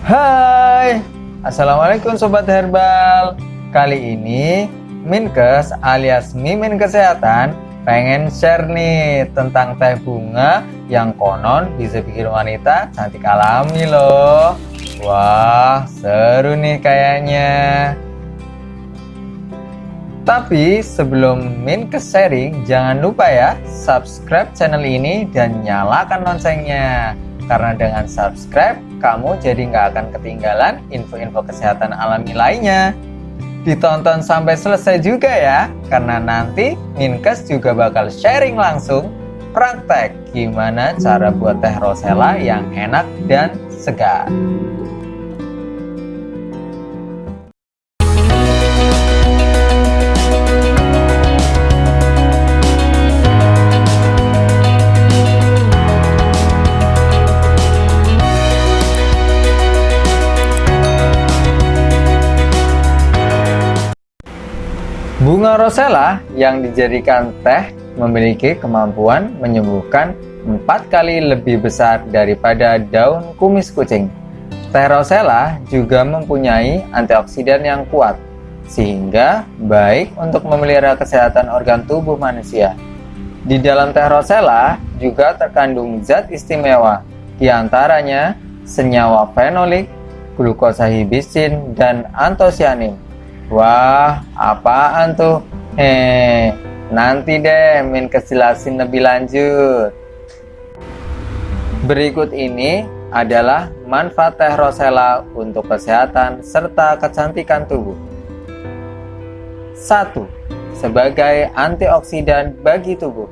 Hai. Assalamualaikum Sobat Herbal. Kali ini Minkes alias Mimin Kesehatan pengen share nih tentang teh bunga yang konon bisa bikin wanita cantik alami loh. Wah seru nih kayaknya tapi sebelum Minkes sharing jangan lupa ya subscribe channel ini dan nyalakan loncengnya. Karena dengan subscribe kamu jadi nggak akan ketinggalan info-info kesehatan alami lainnya. Ditonton sampai selesai juga ya karena nanti Minkes juga bakal sharing langsung praktek gimana cara buat teh rosella yang enak dan segar Bunga rosella yang dijadikan teh memiliki kemampuan menyembuhkan empat kali lebih besar daripada daun kumis kucing. Teh rosella juga mempunyai antioksidan yang kuat, sehingga baik untuk memelihara kesehatan organ tubuh manusia. Di dalam teh rosella juga terkandung zat istimewa, di antaranya senyawa fenolik, glukosa hibisin, dan antosianin Wah, apaan tuh? Eh, nanti deh Min kejelasin lebih lanjut. Berikut ini adalah manfaat teh rosella untuk kesehatan serta kecantikan tubuh. 1. Sebagai antioksidan bagi tubuh.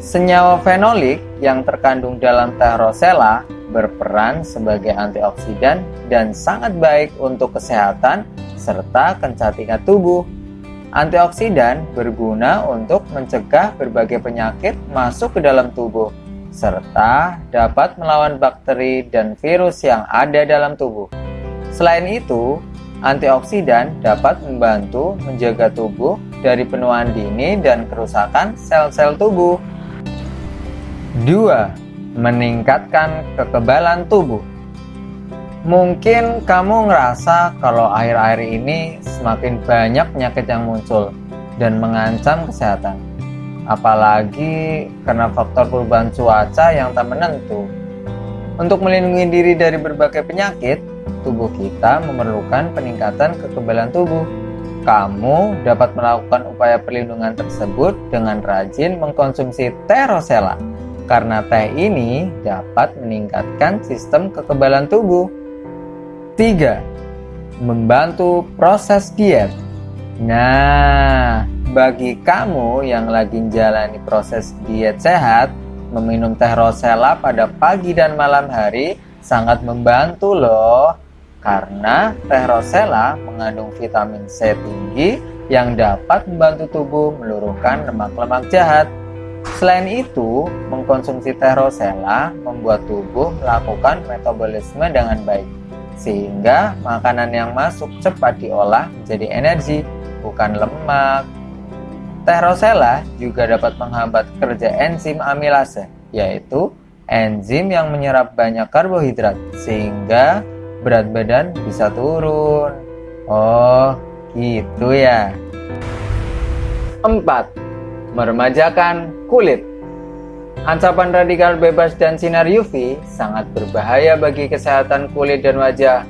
Senyawa fenolik yang terkandung dalam teh rosella berperan sebagai antioksidan dan sangat baik untuk kesehatan serta kecantikan tubuh. Antioksidan berguna untuk mencegah berbagai penyakit masuk ke dalam tubuh, serta dapat melawan bakteri dan virus yang ada dalam tubuh. Selain itu, antioksidan dapat membantu menjaga tubuh dari penuaan dini dan kerusakan sel-sel tubuh. 2. Meningkatkan kekebalan tubuh Mungkin kamu ngerasa kalau akhir-akhir ini semakin banyak penyakit yang muncul dan mengancam kesehatan. Apalagi karena faktor perubahan cuaca yang tak menentu. Untuk melindungi diri dari berbagai penyakit, tubuh kita memerlukan peningkatan kekebalan tubuh. Kamu dapat melakukan upaya perlindungan tersebut dengan rajin mengkonsumsi teh rosella karena teh ini dapat meningkatkan sistem kekebalan tubuh. 3. Membantu proses diet Nah, bagi kamu yang lagi menjalani proses diet sehat, meminum teh rosella pada pagi dan malam hari sangat membantu loh. Karena teh rosella mengandung vitamin C tinggi yang dapat membantu tubuh meluruhkan lemak-lemak jahat. Selain itu, mengkonsumsi teh rosella membuat tubuh melakukan metabolisme dengan baik sehingga makanan yang masuk cepat diolah menjadi energi, bukan lemak. Teh rosella juga dapat menghambat kerja enzim amilase, yaitu enzim yang menyerap banyak karbohidrat, sehingga berat badan bisa turun. Oh, gitu ya. 4. Meremajakan kulit Ancapan radikal bebas dan sinar UV sangat berbahaya bagi kesehatan kulit dan wajah.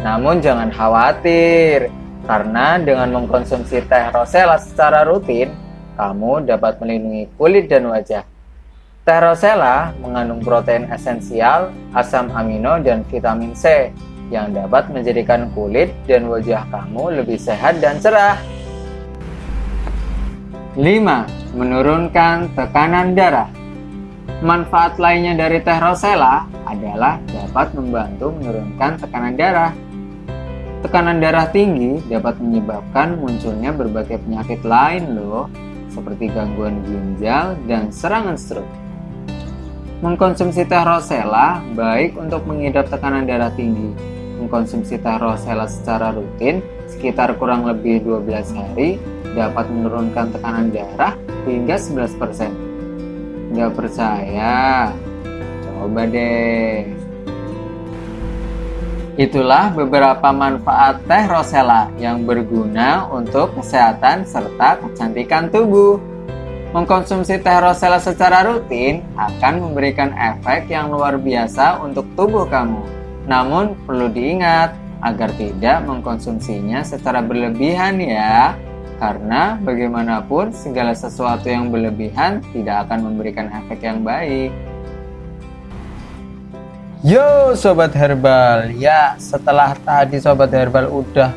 Namun jangan khawatir, karena dengan mengkonsumsi teh rosella secara rutin, kamu dapat melindungi kulit dan wajah. Teh rosella mengandung protein esensial, asam amino, dan vitamin C yang dapat menjadikan kulit dan wajah kamu lebih sehat dan cerah. 5. Menurunkan tekanan darah Manfaat lainnya dari teh rosella adalah dapat membantu menurunkan tekanan darah. Tekanan darah tinggi dapat menyebabkan munculnya berbagai penyakit lain loh, seperti gangguan ginjal dan serangan stroke. Mengkonsumsi teh rosella baik untuk mengidap tekanan darah tinggi. Mengkonsumsi teh rosella secara rutin sekitar kurang lebih 12 hari dapat menurunkan tekanan darah hingga 11%. Nggak percaya? Coba deh. Itulah beberapa manfaat teh rosella yang berguna untuk kesehatan serta kecantikan tubuh. Mengkonsumsi teh rosella secara rutin akan memberikan efek yang luar biasa untuk tubuh kamu. Namun perlu diingat agar tidak mengkonsumsinya secara berlebihan ya. Karena bagaimanapun segala sesuatu yang berlebihan tidak akan memberikan efek yang baik. Yo Sobat Herbal, ya setelah tadi Sobat Herbal udah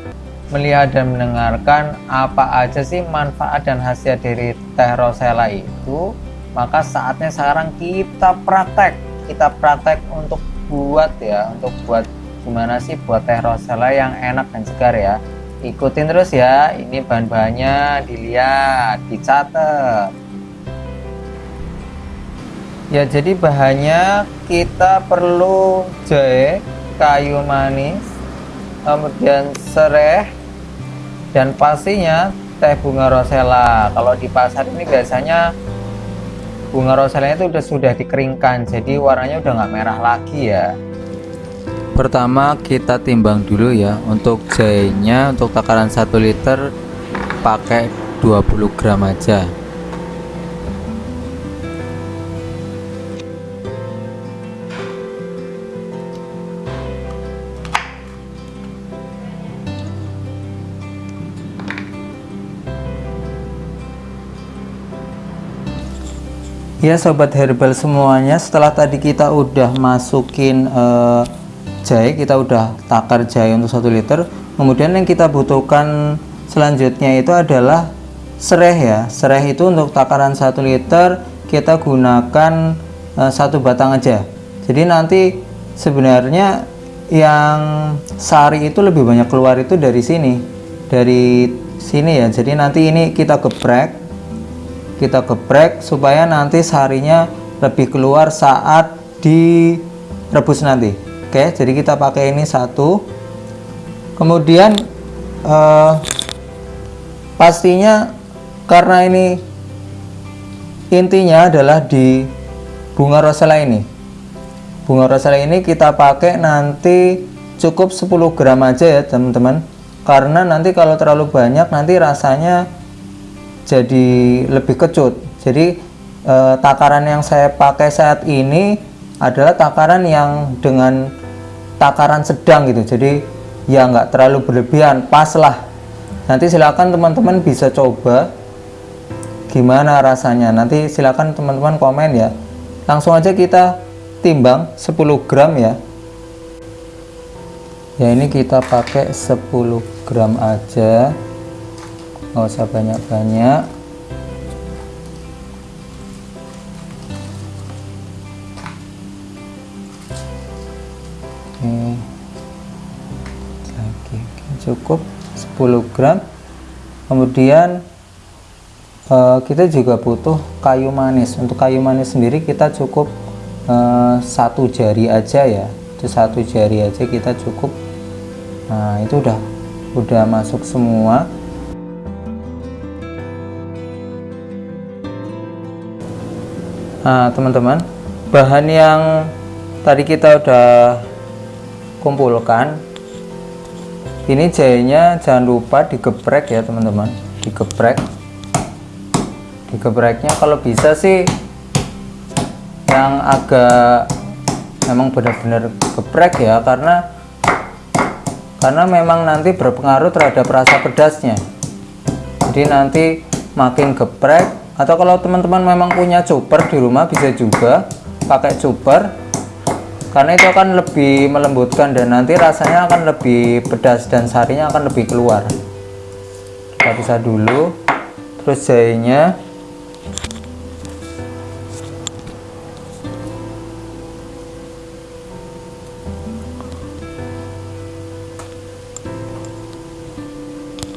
melihat dan mendengarkan apa aja sih manfaat dan khasiat dari teh rosella itu maka saatnya sekarang kita praktek kita praktek untuk buat ya untuk buat gimana sih buat teh rosella yang enak dan segar ya. Ikutin terus ya ini bahan-bahannya dilihat dicatat. Ya jadi bahannya kita perlu jahe kayu manis kemudian serai dan pastinya teh bunga rosella. Kalau di pasar ini biasanya bunga rosella itu sudah sudah dikeringkan jadi warnanya udah nggak merah lagi ya. Pertama kita timbang dulu ya. Untuk jahenya untuk takaran 1 liter pakai 20 gram aja Ya sobat herbal semuanya setelah tadi kita udah masukin uh, jahe kita udah takar jahe untuk satu liter kemudian yang kita butuhkan selanjutnya itu adalah serai ya. Serai itu untuk takaran satu liter kita gunakan uh, satu batang aja. Jadi nanti sebenarnya yang sari itu lebih banyak keluar itu dari sini dari sini ya. Jadi nanti ini kita geprek kita geprek supaya nanti sarinya lebih keluar saat direbus nanti. Oke jadi kita pakai ini satu. Kemudian eh, pastinya karena ini intinya adalah di bunga rosella ini. Bunga rosella ini kita pakai nanti cukup 10 gram aja ya teman-teman. Karena nanti kalau terlalu banyak nanti rasanya jadi lebih kecut. Jadi e, takaran yang saya pakai saat ini adalah takaran yang dengan takaran sedang gitu. Jadi ya nggak terlalu berlebihan pas lah. Nanti silakan teman-teman bisa coba gimana rasanya. Nanti silakan teman-teman komen ya. Langsung aja kita timbang 10 gram ya. Ya ini kita pakai 10 gram aja nggak usah banyak-banyak. Lagi cukup 10 gram. Kemudian uh, kita juga butuh kayu manis. Untuk kayu manis sendiri kita cukup uh, satu jari aja ya. Itu satu jari aja kita cukup. Nah itu udah udah masuk semua Nah, teman-teman, bahan yang tadi kita udah kumpulkan ini jahenya jangan lupa digeprek ya teman-teman. Digeprek. Digepreknya kalau bisa sih yang agak memang benar-benar geprek ya karena karena memang nanti berpengaruh terhadap rasa pedasnya. Jadi nanti makin geprek atau kalau teman-teman memang punya chopper di rumah bisa juga pakai chopper. Karena itu akan lebih melembutkan dan nanti rasanya akan lebih pedas dan sarinya akan lebih keluar. Kita bisa dulu terus jahenya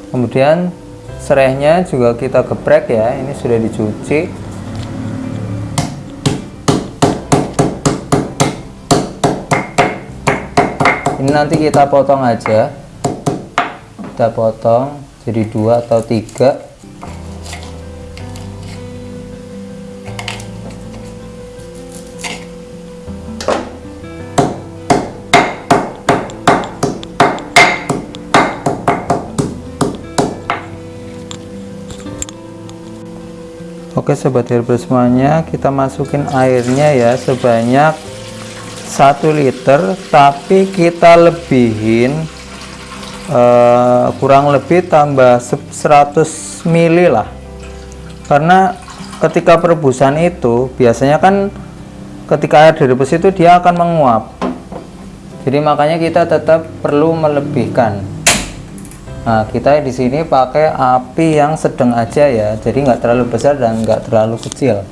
kemudian serehnya juga kita geprek ya ini sudah dicuci. Ini nanti kita potong aja. Kita potong jadi dua atau tiga Oke sobat herbal semuanya kita masukin airnya ya sebanyak 1 liter tapi kita lebihin uh, kurang lebih tambah 100 ml lah. Karena ketika perebusan itu biasanya kan ketika air direbus itu dia akan menguap. Jadi makanya kita tetap perlu melebihkan nah kita di sini pakai api yang sedang aja ya jadi nggak terlalu besar dan nggak terlalu kecil.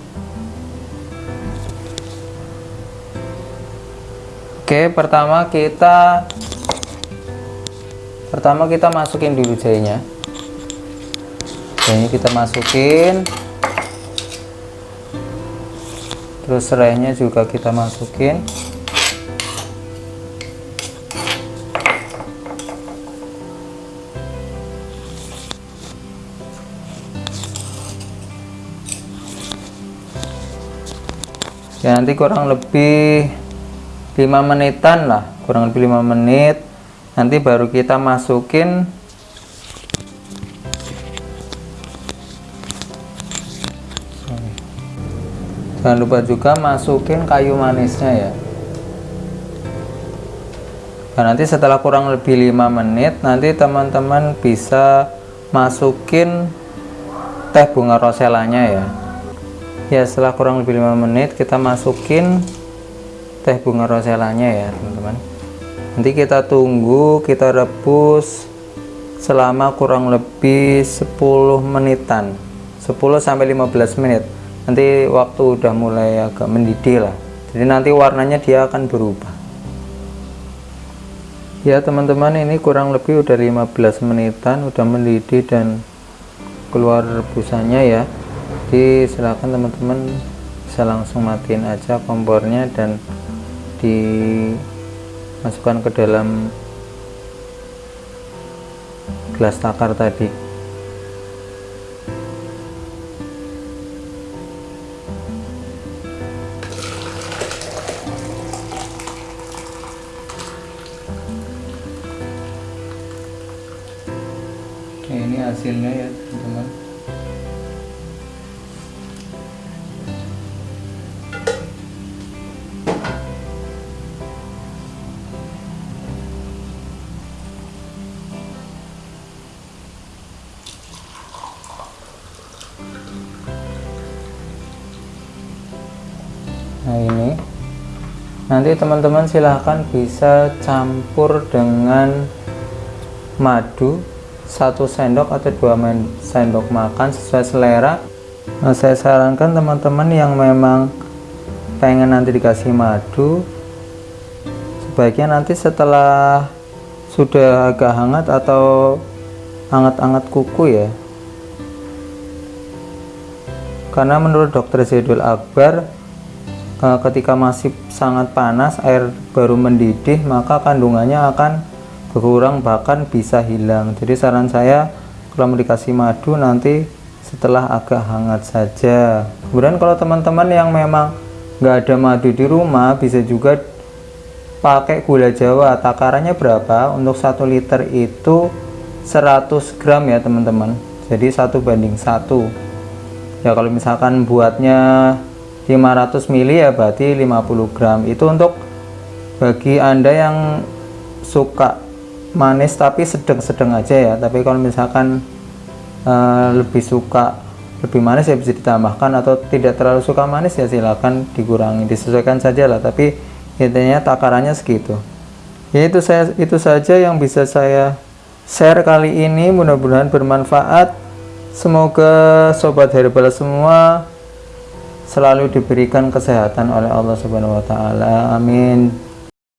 Oke pertama kita pertama kita masukin dulu jahenya ini kita masukin. Terus serainya juga kita masukin ya nanti kurang lebih 5 menitan lah kurang lebih 5 menit. Nanti baru kita masukin jangan lupa juga masukin kayu manisnya ya. Nah, nanti setelah kurang lebih 5 menit nanti teman-teman bisa masukin teh bunga roselanya ya ya setelah kurang lebih 5 menit kita masukin teh bunga roselanya ya teman-teman. Nanti kita tunggu kita rebus selama kurang lebih 10 menitan. 10 sampai 15 menit. Nanti waktu udah mulai agak mendidih lah. Jadi nanti warnanya dia akan berubah. Ya teman-teman ini kurang lebih udah 15 menitan udah mendidih dan keluar rebusannya ya jadi silahkan teman-teman bisa langsung matiin aja kompornya dan dimasukkan ke dalam gelas takar tadi. Ini hasilnya ya nanti teman-teman silahkan bisa campur dengan madu satu sendok atau dua sendok makan sesuai selera. Nah, saya sarankan teman-teman yang memang pengen nanti dikasih madu sebaiknya nanti setelah sudah agak hangat atau hangat-hangat kuku ya. Karena menurut dokter Zaidul Akbar ketika masih sangat panas air baru mendidih maka kandungannya akan berkurang bahkan bisa hilang. Jadi saran saya kalau mau dikasih madu nanti setelah agak hangat saja. Kemudian kalau teman-teman yang memang nggak ada madu di rumah bisa juga pakai gula jawa. Takarannya berapa? Untuk satu liter itu 100 gram ya teman-teman. Jadi satu banding satu. Ya kalau misalkan buatnya 500 ml ya berarti 50 gram. Itu untuk bagi anda yang suka manis tapi sedang-sedang aja ya. Tapi kalau misalkan uh, lebih suka lebih manis ya bisa ditambahkan. Atau tidak terlalu suka manis ya silahkan dikurangi disesuaikan saja lah. Tapi intinya takarannya segitu. Ya itu saya itu saja yang bisa saya share kali ini. Mudah-mudahan bermanfaat. Semoga sobat herbal semua selalu diberikan kesehatan oleh Allah Subhanahu wa taala. Amin.